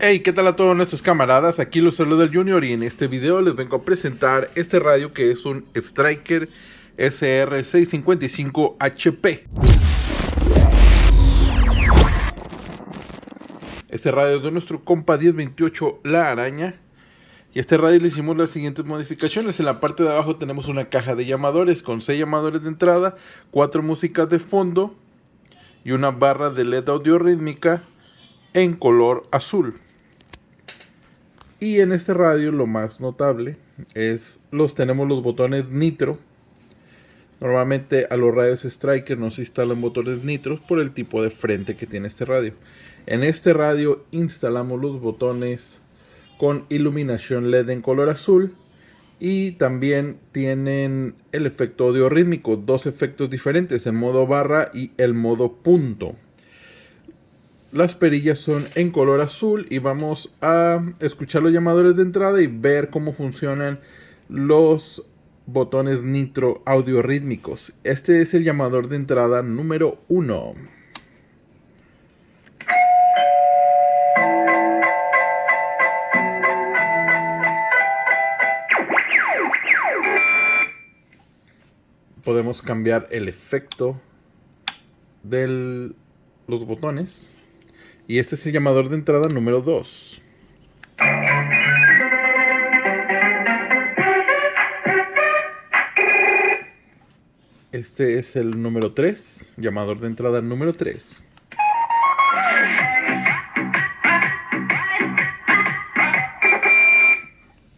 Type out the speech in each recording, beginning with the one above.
Hey, ¿qué tal a todos nuestros camaradas? Aquí los saluda el Junior y en este video les vengo a presentar este radio que es un Striker SR655HP. Este radio de nuestro compa 1028 La Araña. Y a este radio le hicimos las siguientes modificaciones. En la parte de abajo tenemos una caja de llamadores con 6 llamadores de entrada, 4 músicas de fondo y una barra de LED audio rítmica en color azul. Y en este radio lo más notable es los tenemos los botones nitro. Normalmente a los radios Striker no se instalan botones nitros por el tipo de frente que tiene este radio. En este radio instalamos los botones con iluminación LED en color azul y también tienen el efecto audio rítmico, dos efectos diferentes, el modo barra y el modo punto. Las perillas son en color azul y vamos a escuchar los llamadores de entrada y ver cómo funcionan los botones nitro audio rítmicos. Este es el llamador de entrada número 1. Podemos cambiar el efecto de los botones. Y este es el llamador de entrada número 2. Este es el número 3, llamador de entrada número 3.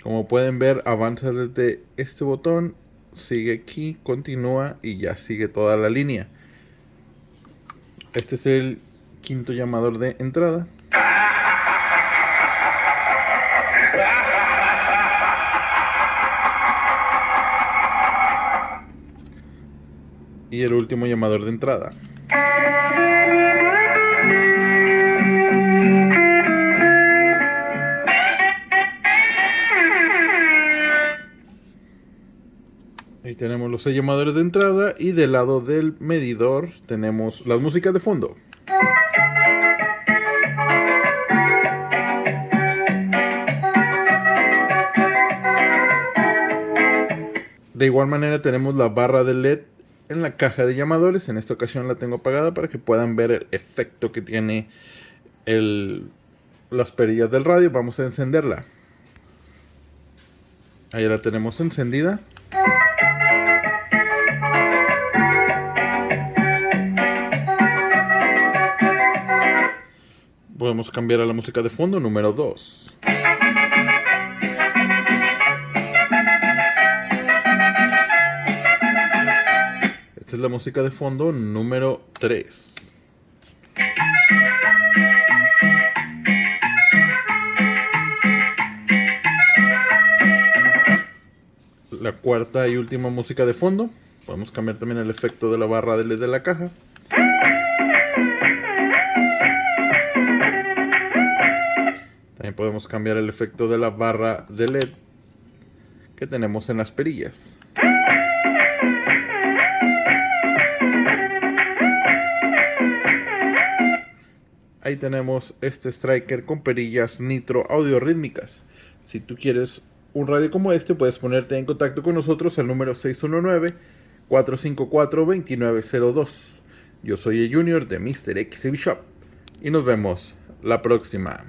Como pueden ver, avanza desde este botón, sigue aquí, continúa y ya sigue toda la línea. Este es el quinto llamador de entrada. Y el último llamador de entrada. Ahí tenemos los seis llamadores de entrada y del lado del medidor tenemos las músicas de fondo. De igual manera tenemos la barra de LED en la caja de llamadores. En esta ocasión la tengo apagada para que puedan ver el efecto que tiene las perillas del radio. Vamos a encenderla. Ahí la tenemos encendida. Podemos cambiar a la música de fondo número 2. Esta es la música de fondo número 3. La cuarta y última música de fondo. Podemos cambiar también el efecto de la barra de LED de la caja. También podemos cambiar el efecto de la barra de LED que tenemos en las perillas. Ahí tenemos este striker con perillas nitro audio rítmicas. Si tú quieres un radio como este, puedes ponerte en contacto con nosotros al número 619-454-2902. Yo soy el Junior de Mr. XB Shop y nos vemos la próxima.